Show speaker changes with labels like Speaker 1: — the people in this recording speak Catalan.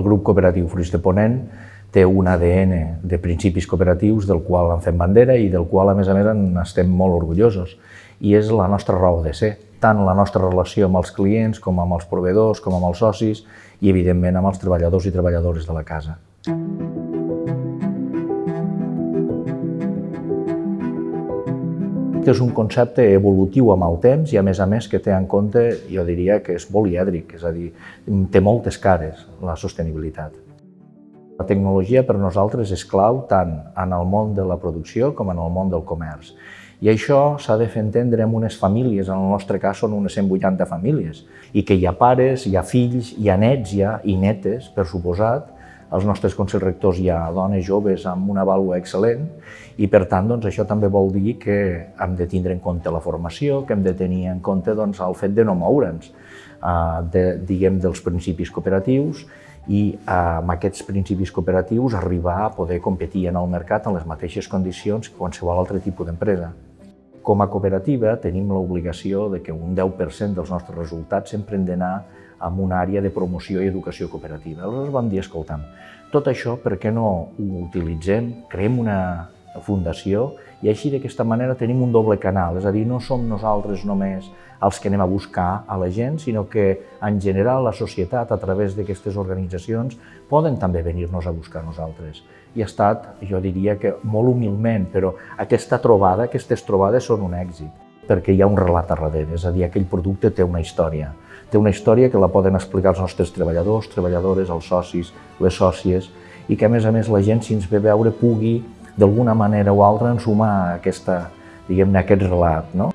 Speaker 1: El grup cooperatiu Fruits de Ponent té un ADN de principis cooperatius del qual en fem bandera i del qual, a més a més, en estem molt orgullosos. I és la nostra raó de ser, tant la nostra relació amb els clients, com amb els proveïdors, com amb els socis i, evidentment, amb els treballadors i treballadores de la casa. És un concepte evolutiu amb el temps i, a més a més, que té en compte, jo diria que és polièdric, és a dir, té moltes cares, la sostenibilitat. La tecnologia per nosaltres és clau tant en el món de la producció com en el món del comerç. I això s'ha de fer entendre amb unes famílies, en el nostre cas són unes 180 famílies, i que hi ha pares, hi ha fills, hi ha nets ja, i netes, per suposat, als nostres consells rectors hi ha dones joves amb una vàlua excel·lent i, per tant, doncs, això també vol dir que hem de tindre en compte la formació, que hem de tenir en compte doncs, el fet de no moure'ns eh, de, diguem, dels principis cooperatius i eh, amb aquests principis cooperatius arribar a poder competir en el mercat en les mateixes condicions que qualsevol altre tipus d'empresa. Com a cooperativa tenim l'obligació de que un 10% dels nostres resultats sempre hem d'anar amb una àrea de promoció i educació cooperativa. Aleshores vam dir, escolta'm, tot això per què no ho utilitzem, creem una fundació i així d'aquesta manera tenim un doble canal, és a dir, no som nosaltres només els que anem a buscar a la gent, sinó que en general la societat a través d'aquestes organitzacions poden també venir-nos a buscar a nosaltres. I ha estat, jo diria que molt humilment, però aquesta trobada, aquestes trobades són un èxit, perquè hi ha un relat a darrere, és a dir, aquell producte té una història té una història que la poden explicar els nostres treballadors, treballadores, els socis, les sòcies, i que a més a més la gent, si ens ve veure, pugui d'alguna manera o altra ensumar aquesta, diguem-ne, aquest relat. No?